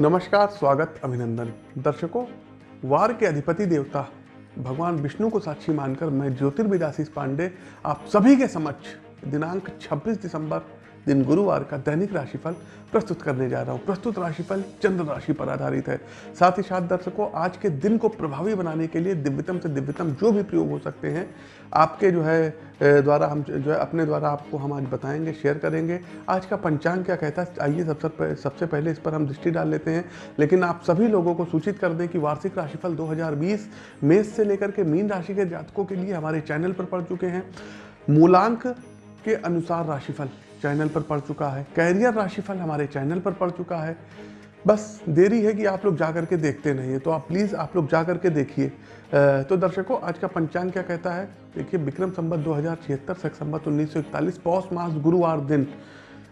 नमस्कार, स्वागत अभिनंदन। दर्शकों, वार के अधिपति देवता, भगवान विष्णु को साक्षी मानकर मैं ज्योतिर्विदासी पांडे, आप सभी के समक्ष दिनांक 26 दिसंबर दिन गुरुवार का दैनिक राशिफल प्रस्तुत करने जा रहा हूँ। प्रस्तुत राशिफल चंद्र राशि पर आधारित है। साथ ही साथ दर्शकों, आज के दिन को प्रभावी बनाने के लिए दिव्यतम से दिव्यतम जो भी प्रयोग हो सकते हैं, आपके जो है द्वारा हम जो है, अपने द्वारा आपको हम आज बताएँगे, शेयर करेंगे। आज का पंचांग क्या कहता है, आइए सबसे सबसे पहले इस पर हम दृष्टि डाल लेते हैं। लेकिन आप सभी लोगों को सूचित कर दें कि वार्षिक राशिफल 2020 मेष से लेकर के मीन राशि के जातकों के लिए हमारे चैनल पर पड़ चुके हैं। मूलांक के अनुसार राशिफल। चैनल पर पड़ चुका है। कैरियर राशिफल हमारे चैनल पर पड़ चुका है। बस देरी है कि आप लोग जा करके देखते नहीं है तो आप प्लीज़ आप लोग जा करके देखिए। तो दर्शकों, आज का पंचांग क्या कहता है? देखिए, विक्रम संबत दो हज़ार छिहत्तर सख संबत उन्नीस सौ इकतालीस, पौष मास, गुरुवार दिन।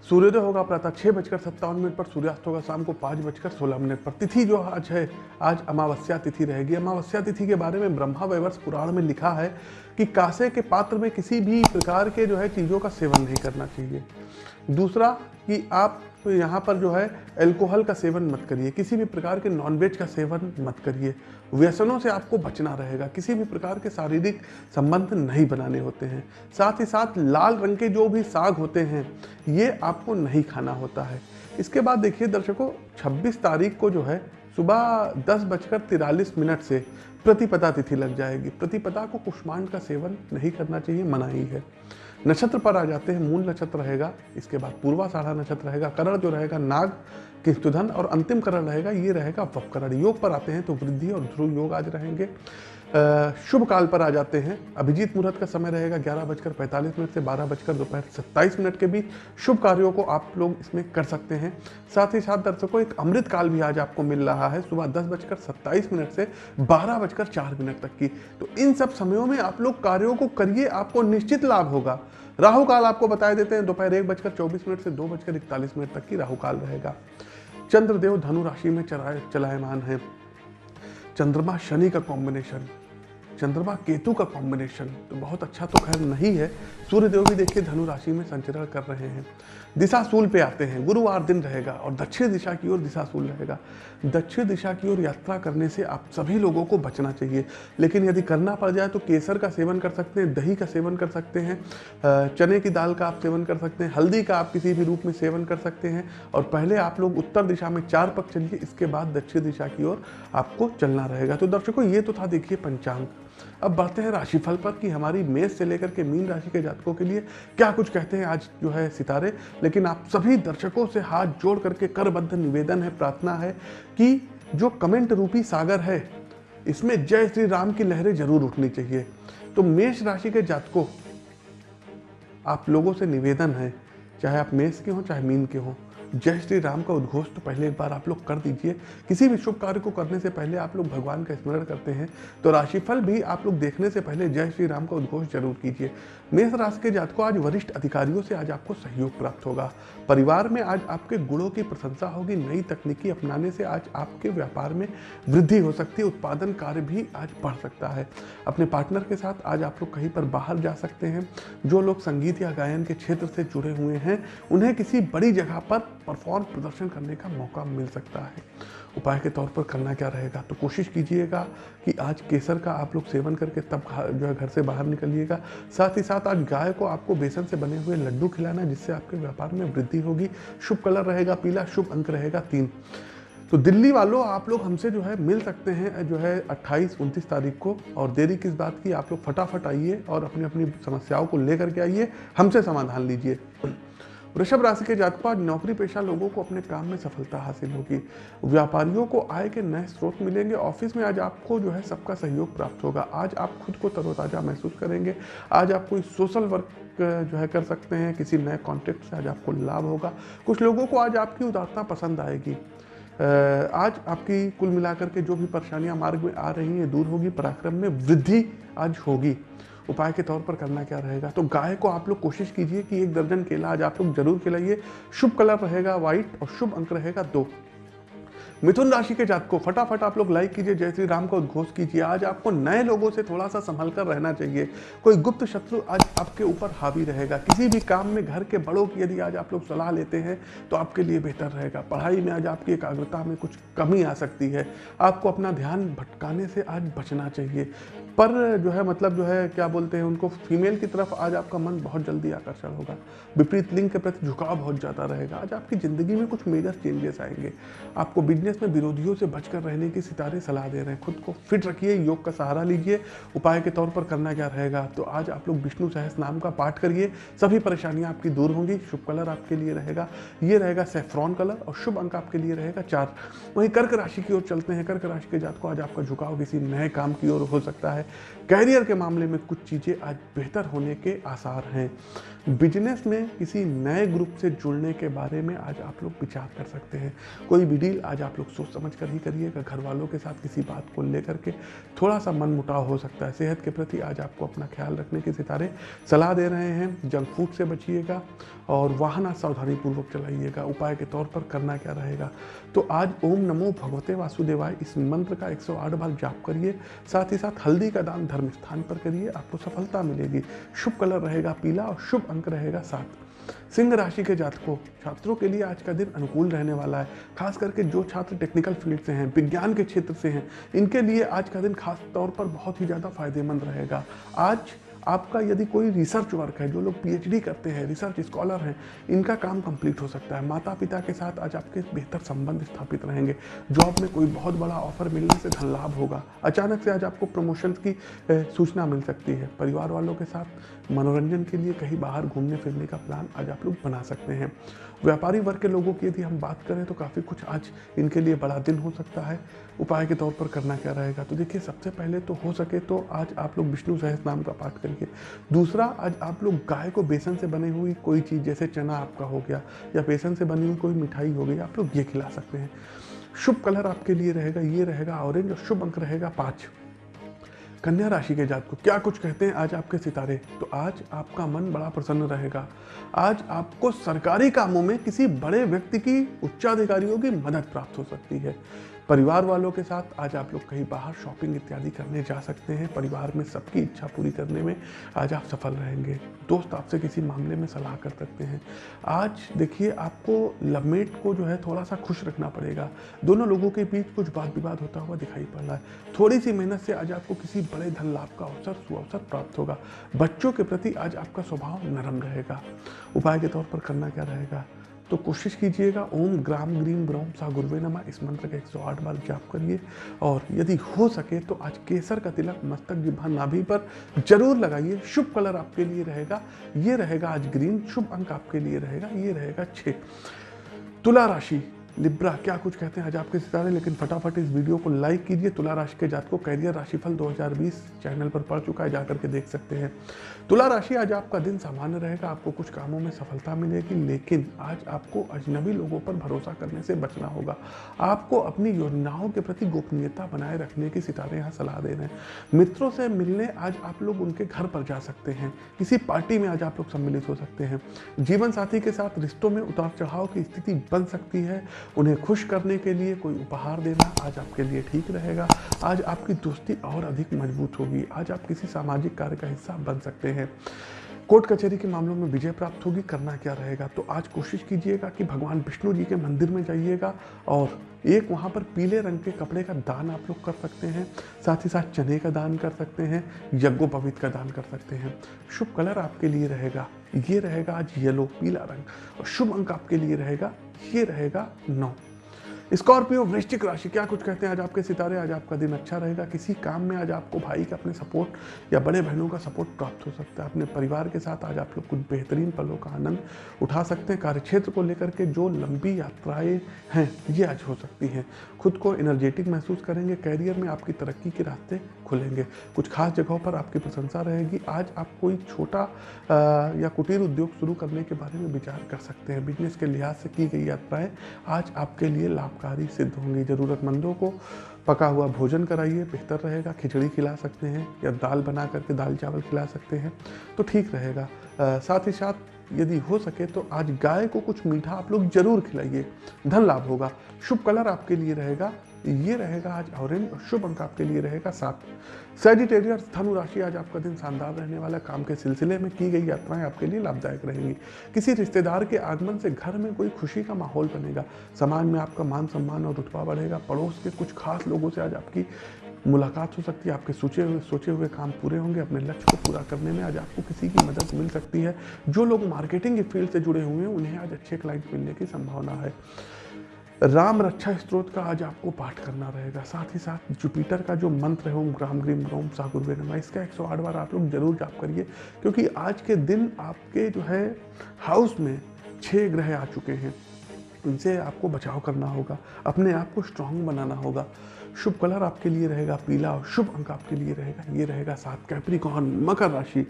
सूर्योदय होगा प्रातः छः बजकर सत्तावन मिनट पर, सूर्यास्त होगा शाम को पाँच बजकर सोलह मिनट पर। तिथि जो आज है, आज अमावस्या तिथि रहेगी। अमावस्या तिथि के बारे में ब्रह्मा वैवर्ष पुराण में लिखा है कि कासे के पात्र में किसी भी प्रकार के जो है चीज़ों का सेवन नहीं करना चाहिए। दूसरा कि आप तो यहाँ पर जो है अल्कोहल का सेवन मत करिए, किसी भी प्रकार के नॉनवेज का सेवन मत करिए। व्यसनों से आपको बचना रहेगा, किसी भी प्रकार के शारीरिक संबंध नहीं बनाने होते हैं। साथ ही साथ लाल रंग के जो भी साग होते हैं, ये आपको नहीं खाना होता है। इसके बाद देखिए दर्शकों 26 तारीख को जो है सुबह दस बजकर तिरालीस मिनट से प्रतिपदा तिथि लग जाएगी। प्रतिपदा को कुष्मांड का सेवन नहीं करना चाहिए मनाही है नक्षत्र पर आ जाते हैं, मूल नक्षत्र रहेगा, इसके बाद पूर्वा साढ़ा नक्षत्र रहेगा, करण जो रहेगा, नाग किस्तुधन और अंतिम करण रहेगा, ये रहेगा वपकरण योग पर आते हैं तो वृद्धि और ध्रुव योग आज रहेंगे। शुभ काल पर आ जाते हैं। अभिजीत मुहूर्त का समय रहेगा ग्यारह बजकर पैंतालीस मिनट से बारह बजकर दोपहर सत्ताईस मिनट के बीच। शुभ कार्यों को आप लोग इसमें कर सकते हैं। साथ ही साथ दर्शकों, एक अमृत काल भी आज आपको मिल रहा है सुबह दस बजकर सत्ताईस मिनट से बारह बजकर चार मिनट तक की। तो इन सब समयों में आप लोग कार्यों को करिए, आपको निश्चित लाभ होगा। राहु काल आपको बताए देते हैं, दोपहर एक बजकर चौबीस मिनट से दो बजकर इकतालीस मिनट तक की राहु काल रहेगा। चंद्रदेव धनु राशि में चलायमान है। चंद्रमा शनि का कॉम्बिनेशन चंद्रमा केतु का कॉम्बिनेशन तो बहुत अच्छा तो खैर नहीं है। सूर्यदेव भी देखिए धनु राशि में संचरण कर रहे हैं। दिशा सूल पे आते हैं, गुरुवार दिन रहेगा और दक्षिण दिशा की ओर दिशा सूल रहेगा। दक्षिण दिशा की ओर यात्रा करने से आप सभी लोगों को बचना चाहिए। लेकिन यदि करना पड़ जाए तो केसर का सेवन कर सकते हैं, दही का सेवन कर सकते हैं चने की दाल का आप सेवन कर सकते हैं, हल्दी का आप किसी भी रूप में सेवन कर सकते हैं। और पहले आप लोग उत्तर दिशा में चार पक चलिए, इसके बाद दक्षिण दिशा की ओर आपको चलना रहेगा। तो दर्शकों, ये तो था देखिए पंचांग। अब बढ़ते हैं राशिफल पर कि हमारी मेष से लेकर के मीन राशि के जातकों के लिए क्या कुछ कहते हैं आज जो है सितारे। लेकिन आप सभी दर्शकों से हाथ जोड़ करके करबद्ध निवेदन है, प्रार्थना है कि जो कमेंट रूपी सागर है, इसमें जय श्री राम की लहरें ज़रूर उठनी चाहिए। तो मेष राशि के जातकों, आप लोगों से निवेदन है, चाहे आप मेष के हों, चाहे मीन के हों जय श्री राम का उद्घोष तो पहले एक बार आप लोग कर दीजिए। किसी भी शुभ कार्य को करने से पहले आप लोग भगवान का स्मरण करते हैं। तो राशिफल भी आप लोग देखने से पहले जय श्री राम का उद्घोष ज़रूर कीजिए। मेष राशि के जात को आज वरिष्ठ अधिकारियों से आज आपको सहयोग प्राप्त होगा। परिवार में आज आपके गुणों की प्रशंसा होगी। नई तकनीकी अपनाने से आज आपके व्यापार में वृद्धि हो सकती है। उत्पादन कार्य भी आज बढ़ सकता है। अपने पार्टनर के साथ आज आप लोग कहीं पर बाहर जा सकते हैं। जो लोग संगीत या गायन के क्षेत्र से जुड़े हुए हैं, उन्हें किसी बड़ी जगह पर परफॉर्म प्रदर्शन करने का मौका मिल सकता है। उपाय के तौर पर करना क्या रहेगा? तो कोशिश कीजिएगा कि आज केसर का आप लोग सेवन करके तब जो है घर से बाहर निकलिएगा। साथ ही साथ आज गाय को आपको बेसन से बने हुए लड्डू खिलाना जिससे आपके व्यापार में वृद्धि होगी। शुभ कलर रहेगा पीला, शुभ अंक रहेगा तीन। तो दिल्ली वालों, आप लोग हमसे जो है मिल सकते हैं, जो है 28 उनतीस तारीख को। और देरी किस बात की? आप लोग फटाफट आइए और अपनी अपनी समस्याओं को लेकर के आइए। हमसे समाधान लीजिए। वृषभ राशि के जातकों आज नौकरी पेशा लोगों को अपने काम में सफलता हासिल होगी। व्यापारियों को आय के नए स्रोत मिलेंगे। ऑफ़िस में आज आपको जो है सबका सहयोग प्राप्त होगा। आज आप खुद को तरोताज़ा महसूस करेंगे। आज आप कोई सोशल वर्क, जो है कर सकते हैं, किसी नए कॉन्टेक्ट से आज आपको लाभ होगा। कुछ लोगों को आज आपकी उदारता पसंद आएगी। आज आपकी कुल मिलाकर के जो भी परेशानियाँ मार्ग में आ रही हैं, दूर होगी। पराक्रम में वृद्धि आज होगी। उपाय के तौर पर करना क्या रहेगा? तो गाय को आप लोग कोशिश कीजिए कि एक दर्जन केला आज आप लोग ज़रूर खिलाइए। शुभ कलर रहेगा व्हाइट और शुभ अंक रहेगा दो। मिथुन राशि के जात को फटाफट आप लोग लाइक कीजिए, जय श्री राम का उद्घोष कीजिए। आज आपको नए लोगों से थोड़ा सा संभल कर रहना चाहिए। कोई गुप्त शत्रु आज आपके ऊपर हावी रहेगा। किसी भी काम में घर के बड़ों की यदि आज आप लोग सलाह लेते हैं तो आपके लिए बेहतर रहेगा। पढ़ाई में आज आपकी एकाग्रता में कुछ कमी आ सकती है। आपको अपना ध्यान भटकाने से आज बचना चाहिए। पर जो है मतलब जो है, क्या बोलते हैं उनको फीमेल की तरफ़ आज आपका मन बहुत जल्दी आकर्षण होगा। विपरीत लिंग के प्रति झुकाव बहुत ज़्यादा रहेगा। आज आपकी ज़िंदगी में कुछ मेजर चेंजेस आएँगे। आपको बिज़नेस में विरोधियों से बचकर रहने की सितारे सलाह दे रहे हैं। खुद को फिट रखिए, योग का सहारा लीजिए, उपाय के तौर पर करना क्या रहेगा? तो आज आप लोग विष्णु सहस नाम का पाठ करिए, सभी परेशानियाँ आपकी दूर होंगी, शुभ कलर आपके लिए रहेगा। ये रहेगा सेफ्रॉन कलर और शुभ अंक आपके लिए रहेगा चार। वहीं कर्क राशि की ओर चलते हैं। कर्क राशि के जात को आज आपका झुकाव किसी नए काम की ओर हो सकता है। कैरियर के मामले में कुछ चीज़ें आज बेहतर होने के आसार हैं। बिज़नेस में किसी नए ग्रुप से जुड़ने के बारे में आज आप लोग विचार कर सकते हैं। कोई भी डील आज आप लोग सोच समझ कर ही करिएगा घर वालों के साथ किसी बात को लेकर के थोड़ा सा मन मुटाव हो सकता है। सेहत के प्रति आज आपको अपना ख्याल रखने के सितारे सलाह दे रहे हैं। जंक फ़ूड से बचिएगा और वाहन सावधानी पूर्वक चलाइएगा। उपाय के तौर पर करना क्या रहेगा? तो आज ओम नमो भगवते वासुदेवाय। इस मंत्र का 108 बार जाप करिए। साथ ही साथ हल्दी का दान धर्म स्थान पर करिए। आपको सफलता मिलेगी। शुभ कलर रहेगा पीला और शुभ अंक रहेगा सात। सिंह राशि के जातकों, छात्रों के लिए आज का दिन अनुकूल रहने वाला है। खास करके जो छात्र टेक्निकल फ़ील्ड से हैं, विज्ञान के क्षेत्र से हैं, इनके लिए आज का दिन खास तौर पर बहुत ही ज़्यादा फ़ायदेमंद रहेगा। आज आपका यदि कोई रिसर्च वर्क है, जो लोग पीएचडी करते हैं रिसर्च स्कॉलर हैं, इनका काम कंप्लीट हो सकता है। माता पिता के साथ आज आपके बेहतर संबंध स्थापित रहेंगे। जॉब में कोई बहुत बड़ा ऑफ़र मिलने से धन लाभ होगा। अचानक से आज आपको प्रमोशन की सूचना मिल सकती है। परिवार वालों के साथ मनोरंजन के लिए कहीं बाहर घूमने फिरने का प्लान आज आप लोग बना सकते हैं। व्यापारी वर्ग के लोगों की यदि हम बात करें तो काफ़ी कुछ आज इनके लिए बड़ा दिन हो सकता है। उपाय के तौर पर करना क्या रहेगा? तो देखिए, सबसे पहले तो हो सके तो आज आप लोग विष्णु सहस नाम का पाठ करिए दूसरा, आज आप लोग गाय को बेसन से बनी हुई कोई चीज़, जैसे चना आपका हो गया, या बेसन से बनी हुई कोई मिठाई हो गई, आप लोग ये खिला सकते हैं। शुभ कलर आपके लिए रहेगा, ये रहेगा ऑरेंज और शुभ अंक रहेगा पाँच। कन्या राशि के जात को क्या कुछ कहते हैं आज आपके सितारे? तो आज आपका मन बड़ा प्रसन्न रहेगा। आज आपको सरकारी कामों में किसी बड़े व्यक्ति की उच्चाधिकारियों की मदद प्राप्त हो सकती है। परिवार वालों के साथ आज आप लोग कहीं बाहर शॉपिंग इत्यादि करने जा सकते हैं। परिवार में सबकी इच्छा पूरी करने में आज आप सफल रहेंगे। दोस्त आपसे किसी मामले में सलाह कर सकते हैं। आज देखिए, आपको लवमेट को जो है थोड़ा सा खुश रखना पड़ेगा। दोनों लोगों के बीच कुछ वाद विवाद होता हुआ दिखाई पड़ रहा है। थोड़ी सी मेहनत से आज आपको किसी बड़े धन लाभ का अवसर, सुअवसर प्राप्त होगा। बच्चों के प्रति आज आपका स्वभाव नरम रहेगा। उपाय के तौर पर करना क्या रहेगा? तो कोशिश कीजिएगा, ओम ग्राम ग्रीम ब्रह्म सा गुरुवे नमा। इस मंत्र का 108 बार जाप करिए। और यदि हो सके तो आज केसर का तिलक मस्तक जिभा नाभि पर ज़रूर लगाइए। शुभ कलर आपके लिए रहेगा। ये रहेगा आज ग्रीन। शुभ अंक आपके लिए रहेगा। ये रहेगा छः तुला राशि। लिब्रा, क्या कुछ कहते हैं आज आपके सितारे? लेकिन फटाफट इस वीडियो को लाइक कीजिए। तुला राशि के जात को कैरियर राशिफल 2020 चैनल पर पड़ चुका है जाकर के देख सकते हैं। तुला राशि आज आपका दिन सामान्य रहेगा, आपको कुछ कामों में सफलता मिलेगी, लेकिन आज आपको अजनबी लोगों पर भरोसा करने से बचना होगा। आपको अपनी योजनाओं के प्रति गोपनीयता बनाए रखने की सितारे यहाँ सलाह दे रहे हैं। मित्रों से मिलने आज आप लोग उनके घर पर जा सकते हैं। किसी पार्टी में आज आप लोग सम्मिलित हो सकते हैं। जीवन साथी के साथ रिश्तों में उतार चढ़ाव की स्थिति बन सकती है। उन्हें खुश करने के लिए कोई उपहार देना आज आपके लिए ठीक रहेगा। आज आपकी दोस्ती और अधिक मज़बूत होगी। आज आप किसी सामाजिक कार्य का हिस्सा बन सकते हैं। कोर्ट कचहरी के मामलों में विजय प्राप्त होगी, करना क्या रहेगा? तो आज कोशिश कीजिएगा कि भगवान विष्णु जी के मंदिर में जाइएगा और एक वहाँ पर पीले रंग के कपड़े का दान आप लोग कर सकते हैं। साथ ही साथ चने का दान कर सकते हैं यज्ञोपवीत का दान कर सकते हैं। शुभ कलर आपके लिए रहेगा। ये रहेगा आज येलो पीला रंग और शुभ अंक आपके लिए रहेगा, ये रहेगा नौ। स्कॉर्पियो, वृश्चिक राशि, क्या कुछ कहते हैं? आज आपके सितारे, आज आपका दिन अच्छा रहेगा। किसी काम में आज आपको भाई का अपने सपोर्ट या बड़े बहनों का सपोर्ट प्राप्त हो सकता है। अपने परिवार के साथ आज आप लोग कुछ बेहतरीन पलों का आनंद उठा सकते हैं। कार्यक्षेत्र को लेकर के जो लंबी यात्राएँ हैं, ये आज हो सकती हैं। खुद को एनर्जेटिक महसूस करेंगे। कैरियर में आपकी तरक्की के रास्ते खुलेंगे। कुछ खास जगहों पर आपकी प्रशंसा रहेगी। आज आप कोई छोटा या कुटीर उद्योग शुरू करने के बारे में विचार कर सकते हैं। बिज़नेस के लिहाज से की गई यात्राएँ आज आपके लिए लाभकारी सिद्ध होंगी। ज़रूरतमंदों को पका हुआ भोजन कराइए, बेहतर रहेगा। खिचड़ी खिला सकते हैं या दाल बना करके दाल चावल खिला सकते हैं तो ठीक रहेगा। साथ ही साथ यदि हो सके तो आज गाय को कुछ मीठा आप लोग ज़रूर खिलाइए। धन लाभ होगा। शुभ कलर आपके लिए रहेगा। ये रहेगा आज ऑरेंज और शुभ अंक आपके लिए रहेगा सात। सेजिटेरियस धनु राशि आज आपका दिन शानदार रहने वाला, काम के सिलसिले में की गई यात्राएँ आपके लिए लाभदायक रहेंगी। किसी रिश्तेदार के आगमन से घर में कोई खुशी का माहौल बनेगा। समाज में आपका मान सम्मान और रुतबा बढ़ेगा। पड़ोस के कुछ खास लोगों से आज आपकी मुलाकात हो सकती है। आपके सोचे हुए सोचे हुए काम पूरे होंगे। अपने लक्ष्य को पूरा करने में आज आपको किसी की मदद मिल सकती है। जो लोग मार्केटिंग के फ़ील्ड से जुड़े हुए हैं, उन्हें आज अच्छे क्लाइंट मिलने की संभावना है। राम रक्षा स्त्रोत का आज आपको पाठ करना रहेगा। साथ ही साथ जुपिटर का जो मंत्र है, ओम ग्राम ग्रीम ग्रोम सागुर इसका 108 बार आप लोग ज़रूर जाप करिए, क्योंकि आज के दिन आपके जो है, हाउस में छः ग्रह आ चुके हैं। इनसे आपको बचाव करना होगा, अपने आप को स्ट्रांग बनाना होगा। शुभ कलर आपके लिए रहेगा, पीला और शुभ अंक आपके लिए रहेगा, ये रहेगा सात कैप्रिकॉन मकर राशि।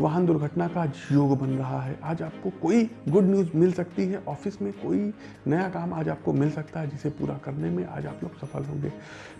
वाहन दुर्घटना का आज योग बन रहा है। आज आपको कोई गुड न्यूज़ मिल सकती है। ऑफ़िस में कोई नया काम आज आपको मिल सकता है, जिसे पूरा करने में आज आप लोग सफल होंगे।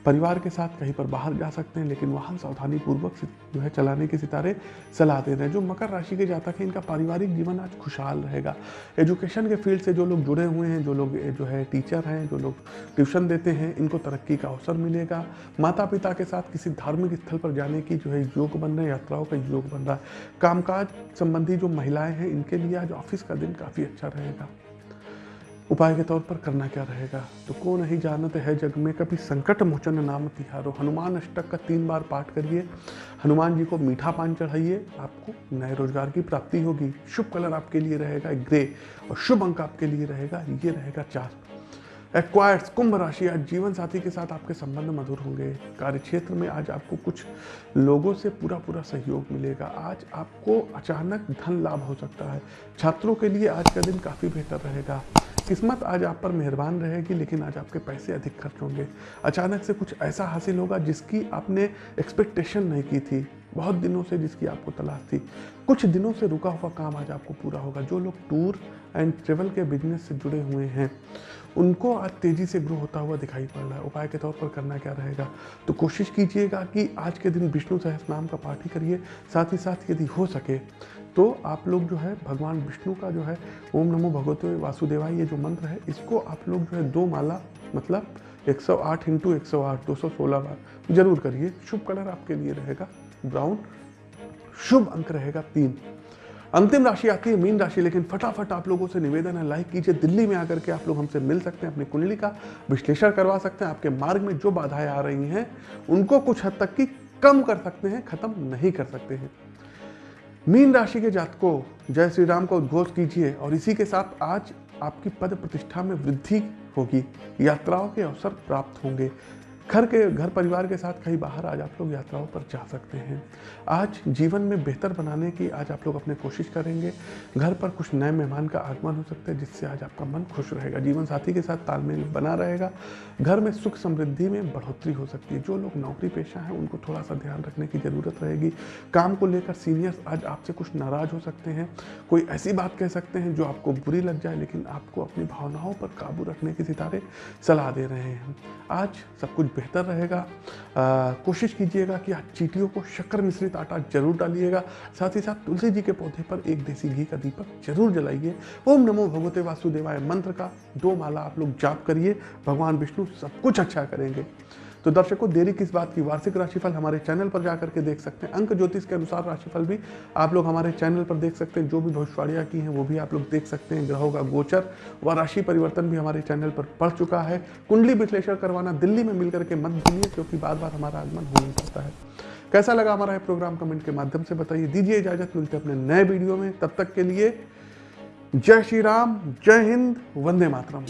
परिवार के साथ कहीं पर बाहर जा सकते हैं, लेकिन वाहन सावधानी पूर्वक जो है चलाने के सितारे सलाह दे रहे हैं। जो मकर राशि के जातक हैं, इनका पारिवारिक जीवन आज खुशहाल रहेगा। एजुकेशन के फ़ील्ड से जो लोग जुड़े हुए हैं, जो लोग जो है टीचर हैं, जो लोग ट्यूशन देते हैं, इनको तरक्की का अवसर मिलेगा। माता पिता के साथ किसी धार्मिक स्थल पर जाने की जो है योग बन रहे हैं, यात्राओं का योग बन रहा है। कामकाज संबंधी जो महिलाएँ हैं, इनके लिए आज ऑफ़िस का दिन काफ़ी अच्छा रहेगा। उपाय के तौर पर करना क्या रहेगा? तो कौन नहीं जानते है जग में, कभी संकट मोचन नाम तिहारो हनुमान अष्टक का तीन बार पाठ करिए। हनुमान जी को मीठा पान चढ़ाइए। आपको नए रोज़गार की प्राप्ति होगी। शुभ कलर आपके लिए रहेगा ग्रे, और शुभ अंक आपके लिए रहेगा, ये रहेगा चार। एक्वायर्स कुंभ राशि आज जीवन साथी के साथ आपके संबंध मधुर होंगे। कार्य क्षेत्र में आज आपको कुछ लोगों से पूरा पूरा सहयोग मिलेगा। आज आपको अचानक धन लाभ हो सकता है। छात्रों के लिए आज का दिन काफ़ी बेहतर रहेगा। किस्मत आज आप पर मेहरबान रहेगी, लेकिन आज आपके पैसे अधिक खर्च होंगे। अचानक से कुछ ऐसा हासिल होगा जिसकी आपने एक्सपेक्टेशन नहीं की थी। बहुत दिनों से जिसकी आपको तलाश थी। कुछ दिनों से रुका हुआ काम आज आपको पूरा होगा। जो लोग टूर एंड ट्रेवल के बिज़नेस से जुड़े हुए हैं उनको आज तेज़ी से ग्रो होता हुआ दिखाई पड़ रहा है। उपाय के तौर पर करना क्या रहेगा? तो कोशिश कीजिएगा कि आज के दिन विष्णु सहस नाम का पाठ ही करिए, साथ ही साथ यदि हो सके तो आप लोग जो है, भगवान विष्णु का जो है, ओम नमो भगवते वासुदेवाय, ये जो मंत्र है, इसको आप लोग जो है, दो माला मतलब 108 सौ आठ इंटू एक सौ आठ, दो सौ सोलह बार ज़रूर करिए। शुभ कलर आपके लिए रहेगा, ब्राउन। शुभ अंक रहेगा तीन। अंतिम राशि आती है, मीन राशि, लेकिन फटाफट आप लोगों से निवेदन है लाइक कीजिए, दिल्ली में आकर के आप लोग हमसे मिल सकते हैं, अपनी कुंडली का विश्लेषण करवा सकते हैं, आपके मार्ग में जो बाधाएँ आ रही हैं, उनको कुछ हद तक की कम कर सकते हैं, खत्म नहीं कर सकते हैं। मीन राशि के जातकों, जय श्री राम का उद्घोष कीजिए, और इसी के साथ आज आपकी पद प्रतिष्ठा में वृद्धि होगी, यात्राओं के अवसर प्राप्त होंगे। घर के, घर परिवार के साथ कहीं बाहर आज आप लोग यात्राओं पर जा सकते हैं। आज जीवन में बेहतर बनाने की आज आप लोग अपने कोशिश करेंगे। घर पर कुछ नए मेहमान का आगमन हो सकता है, जिससे आज आपका मन खुश रहेगा, जीवन साथी के साथ तालमेल बना रहेगा। घर में सुख समृद्धि में बढ़ोतरी हो सकती है। जो लोग नौकरी पेशा हैं, उनको थोड़ा सा ध्यान रखने की ज़रूरत रहेगी। काम को लेकर सीनियर्स आज आपसे कुछ नाराज़ हो सकते हैं। कोई ऐसी बात कह सकते हैं जो आपको बुरी लग जाए, लेकिन आपको अपनी भावनाओं पर काबू रखने के सितारे सलाह दे रहे हैं। आज सब कुछ बेहतर रहेगा। कोशिश कीजिएगा कि आप चीटियों को शक्कर मिश्रित आटा ज़रूर डालिएगा। साथ ही साथ तुलसी जी के पौधे पर एक देसी घी का दीपक ज़रूर जलाइए। ओम नमो भगवते वासुदेवाय मंत्र का दो माला आप लोग जाप करिए। भगवान विष्णु सब कुछ अच्छा करेंगे। तो दर्शकों, देरी किस बात की? वार्षिक राशिफल हमारे चैनल पर जाकर के देख सकते हैं। अंक ज्योतिष के अनुसार राशिफल भी आप लोग हमारे चैनल पर देख सकते हैं। जो भी भविष्यवाणियाँ की हैं, वो भी आप लोग देख सकते हैं। ग्रहों का गोचर व राशि परिवर्तन भी हमारे चैनल पर पड़ चुका है। कुंडली विश्लेषण करवाना दिल्ली में मिलकर के मत भूलिए, क्योंकि बार बार हमारा आगमन हो नहीं है। कैसा लगा हमारा प्रोग्राम? कमेंट के माध्यम से बताइए। दीजिए इजाज़त, मिलते अपने नए वीडियो में। तब तक के लिए जय श्री राम जय हिंद वंदे मातरम।